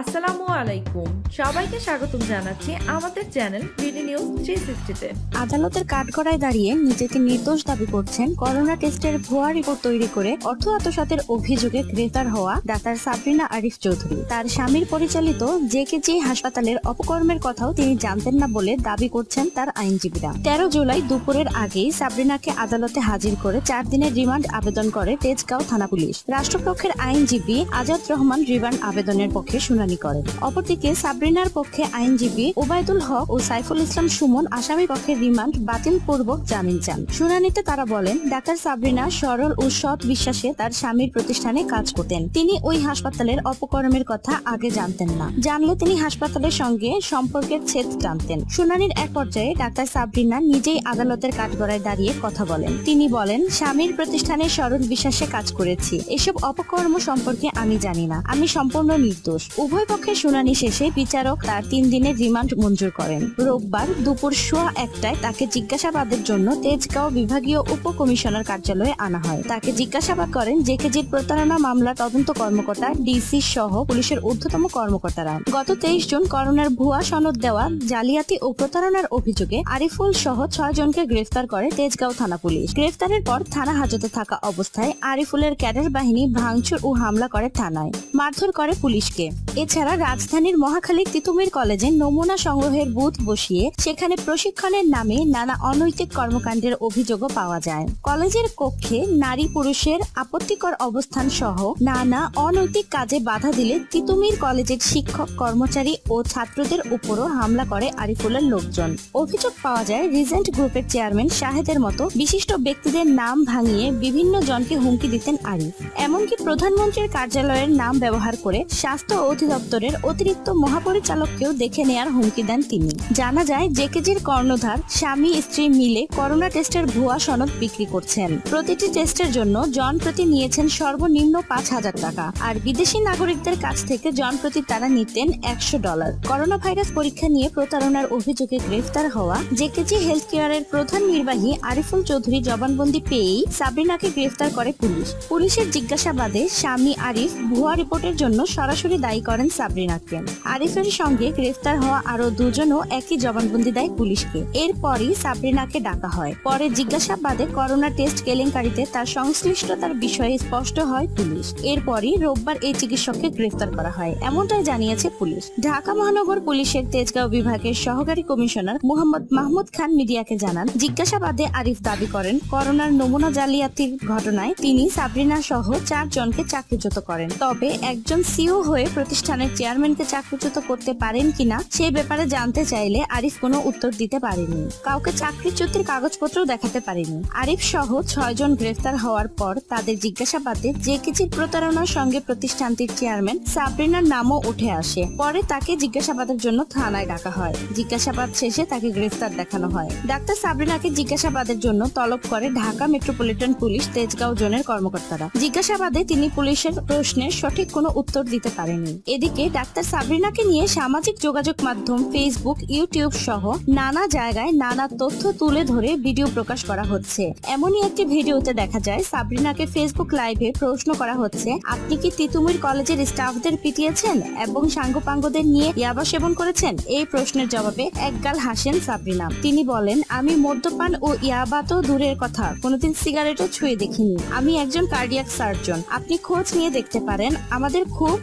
আসসালামু আলাইকুম। সবাইকে স্বাগতম জানাচ্ছি আমাদের চ্যানেল বিডি নিউজ থ্রি সিক্সটিতে। আদালতের কাঠগড়ায় দাঁড়িয়ে নিজেকে নির্দোষ দাবি করছেন করোনা টেস্টের ভুয়া রিপোর্ট তৈরি করে অর্থ আত্মসাতের অভিযোগে গ্রেফতার হওয়া ডাক্তার সাবরিনা আরিফ চৌধুরী। তার স্বামীর পরিচালিত জেকেজি হাসপাতালের অপকর্মের কথাও তিনি জানতেন না বলে দাবি করছেন তার আইনজীবীরা। তেরো জুলাই দুপুরের আগেই সাবরিনাকে আদালতে হাজির করে চার দিনের রিমান্ড আবেদন করে তেজগাঁও থানা পুলিশ। রাষ্ট্রপক্ষের আইনজীবী আজাদ রহমান রিমান্ড আবেদনের পক্ষে শুনানি করেন। অপরদিকে সাবরিনার পক্ষে আইনজীবী ওবায়দুল হক ও সাইফুল ইসলাম সুমন আসামি পক্ষে রিমান্ড বাতিল পূর্বক জামিন চান। শুনানিতে তারা বলেন, ডাক্তার সাবরিনা সরল ও সৎ বিশ্বাসে তার স্বামীর প্রতিষ্ঠানে কাজ করতেন। তিনি ওই হাসপাতালের অপকর্মের কথা আগে জানতেন না। জানলে তিনি হাসপাতালের সঙ্গে সম্পর্কের ছেদ টানতেন। শুনানির এক পর্যায়ে ডাক্তার সাবরিনা নিজেই আদালতের কাঠগড়ায় দাঁড়িয়ে কথা বলেন। তিনি বলেন, স্বামীর প্রতিষ্ঠানে সরল বিশ্বাসে কাজ করেছি। এসব অপকর্ম সম্পর্কে আমি জানি না। আমি সম্পূর্ণ নির্দোষ। উভয় পক্ষের শুনানি শেষে বিচারক তার তিন দিনের রিমান্ড মঞ্জুর করেন। রোববার দুপুর সোয়া একটায় তাকে জিজ্ঞাসাবাদের জন্য তেজগাঁও বিভাগীয় উপ কমিশনার কার্যালয়ে আনা হয়। তাকে জিজ্ঞাসাবাদ করেন জেকেজির প্রতারণা মামলা তদন্ত কর্মকর্তা, ডিসি সহ পুলিশের ঊর্ধ্বতম কর্মকর্তারা। গত তেইশ জুন করোনার ভুয়া সনদ দেওয়া, জালিয়াতি ও প্রতারণার অভিযোগে আরিফুল সহ ছয় জনকে গ্রেফতার করে তেজগাঁও থানা পুলিশ। গ্রেফতারের পর থানা হাজতে থাকা অবস্থায় আরিফুলের ক্যাডার বাহিনী ভাঙচুর ও হামলা করে থানায়। মারধর করে পুলিশকে। এছাড়া রাজধানীর মহাখালী তিতুমির কলেজে নমুনা সংগ্রহের বুথ বসিয়ে সেখানে প্রশিক্ষণের নামে নানা অনৈতিক কর্মকাণ্ডের অভিযোগও পাওয়া যায়। কলেজের কক্ষে নারী পুরুষের আপত্তিকর অবস্থান সহ নানা অনৈতিক কাজে বাধা দিলে তিতুমির কলেজের শিক্ষক, কর্মচারী ও ছাত্রদের উপরও হামলা করে আরিফুলের লোকজন। অভিযোগ পাওয়া যায়, রিজেন্ট গ্রুপের চেয়ারম্যান শাহেদের মতো বিশিষ্ট ব্যক্তিদের নাম ভাঙিয়ে বিভিন্ন জনকে হুমকি দিতেন আরিফ। এমনকি প্রধানমন্ত্রীর কার্যালয়ের নাম ব্যবহার করে স্বাস্থ্য অধিদপ্তরের অতিরিক্ত মহাপরিচালককেও দেখে নেয়ার হুমকি দেন তিনি। জানা যায়, জেকেজির কর্ণধার স্বামী স্ত্রী মিলে করোনা টেস্টের ভুয়া সনদ বিক্রি করছেন। প্রতিটি টেস্টের জন্য জন প্রতি নিয়েছেন সর্বনিম্ন পাঁচ হাজার টাকা, আর বিদেশি নাগরিকদের কাছ থেকে জন প্রতি তারা নিতেন একশো ডলার। করোনা ভাইরাস পরীক্ষা নিয়ে প্রতারণার অভিযোগে গ্রেফতার হওয়া জেকেজি হেলথ কেয়ারের প্রধান নির্বাহী আরিফুল চৌধুরী জবানবন্দি পেয়েই সাবরিনাকে গ্রেফতার করে পুলিশ। পুলিশের জিজ্ঞাসাবাদে স্বামী আরিফ ভুয়া রিপোর্টের জন্য সরাসরি দায়ী করেন সাবরিনাকে আরিফের সঙ্গে গ্রেফতার হওয়া আরও দুজনও একই জবানবন্দি দেয় পুলিশকে। এরপরই সাবরিনাকে ডাকা হয়। পরে জিজ্ঞাসাবাদে করোনা টেস্ট কেলেঙ্কারিতে তার সংশ্লিষ্টতার বিষয়ে স্পষ্ট হয় পুলিশ। এরপরই রোববার এই চিকিৎসককে গ্রেফতার করা হয়। এমনটাই জানিয়েছে পুলিশ। ঢাকা মহানগর পুলিশের তেজগাঁও বিভাগের সহকারী কমিশনার মোহাম্মদ মাহমুদ খান মিডিয়াকে জানান, জিজ্ঞাসাবাদে আরিফ দাবি করেন, করোনার নমুনা জালিয়াতির ঘটনায় তিনি সাবরিনা সহ চার জনকে চাকরিচ্যুত করেন। তবে একজন সিও হয়ে প্রতিষ্ঠানের চেয়ারম্যানকে চাকরিচ্যুত করতে পারেন কিনা সে ব্যাপারে জানতে চাইলে আরিফ কোনো উত্তর দিতে পারেনি। কাউকে চাকরিচ্যুতির কাগজপত্র দেখাতে পারেনি। আরিফ সহ ছয় জন গ্রেফতার হওয়ার পর তাদের জিজ্ঞাসাবাদে যে কিছু প্রতারণার সঙ্গে প্রতিষ্ঠানটির চেয়ারম্যান সাবরিনার নামও উঠে আসে। পরে তাকে জিজ্ঞাসাবাদের জন্য থানায় ডাকা হয়। জিজ্ঞাসাবাদ শেষে তাকে গ্রেফতার দেখানো হয়। ডাক্তার সাবরিনাকে জিজ্ঞাসাবাদের জন্য তলব করে ঢাকা মেট্রোপলিটন পুলিশ তেজগাঁও জোনের কর্মকর্তারা। জিজ্ঞাসাবাদে তিনি পুলিশের প্রশ্নের সঠিক কোনো উত্তর দিতে পারেনি। এদিকে ডাক্তার সাবরিনাকে নিয়ে সামাজিক যোগাযোগ মাধ্যম ফেসবুক ইউটিউব সহ নানা জায়গায় নানা তথ্য তুলে ধরে ভিডিও প্রকাশ করা হচ্ছে। এমনই একটি ভিডিওতে দেখা যায়, সাবরিনাকে ফেসবুক লাইভে প্রশ্ন করা হচ্ছে, আপনি কি তিতুমির কলেজের স্টাফদের পিটিয়েছেন এবং সাঙ্গপাঙ্গদের নিয়ে ইয়াবা সেবন করেছেন? এই প্রশ্নের জবাবে একগাল হাসেন সাবরিনা। তিনি বলেন, আমি মদ্যপান ও ইয়াবা তো দূরের কথা, কোনোদিন সিগারেটও ছুঁয়ে দেখিনি। আমি একজন কার্ডিয়াক সার্জন। আপনি খোঁজ নিয়ে দেখতে পারেন, আমাদের খুব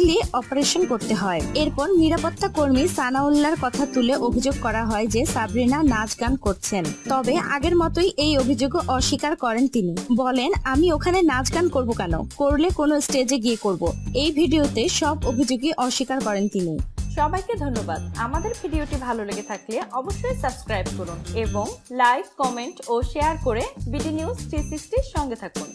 স্টেডিটলি অপারেশন করতে হয়। এরপর নিরাপত্তা কর্মী সানাউল্লাহর কথা তুলে অভিযোগ করা হয় যে সাবরিনা নাচ গান করছেন। তবে আগের মতোই এই অভিযোগও অস্বীকার করেন তিনি। বলেন, আমি ওখানে নাচ গান করব কেন? করলে কোনো স্টেজে গিয়ে করব। এই ভিডিওতে সব অভিযোগই অস্বীকার করেন তিনি। সবাইকে ধন্যবাদ। আমাদের ভিডিওটি ভালো লেগে থাকলে অবশ্যই সাবস্ক্রাইব করুন এবং লাইক, কমেন্ট ও শেয়ার করে বিডি নিউজ থ্রি সঙ্গে থাকুন।